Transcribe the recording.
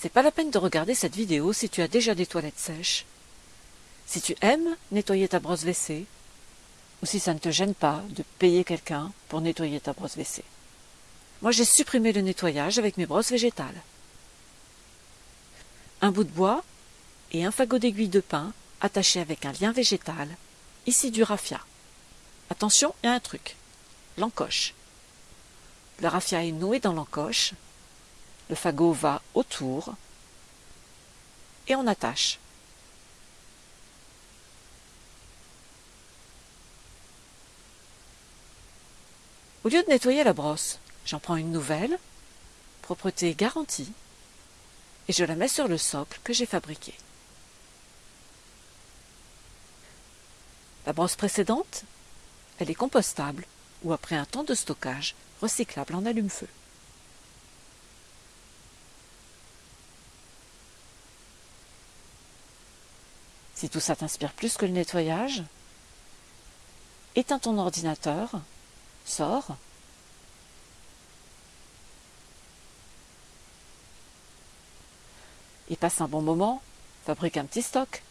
C'est pas la peine de regarder cette vidéo si tu as déjà des toilettes sèches. Si tu aimes nettoyer ta brosse WC, ou si ça ne te gêne pas de payer quelqu'un pour nettoyer ta brosse WC. Moi, j'ai supprimé le nettoyage avec mes brosses végétales. Un bout de bois et un fagot d'aiguille de pin attaché avec un lien végétal, ici du raffia. Attention, il y a un truc. L'encoche. Le raffia est noué dans l'encoche. Le fagot va autour. Et on attache. Au lieu de nettoyer la brosse, j'en prends une nouvelle, propreté garantie, et je la mets sur le socle que j'ai fabriqué. La brosse précédente, elle est compostable ou après un temps de stockage, recyclable en allume-feu. Si tout ça t'inspire plus que le nettoyage, éteins ton ordinateur, sors, et passe un bon moment, fabrique un petit stock.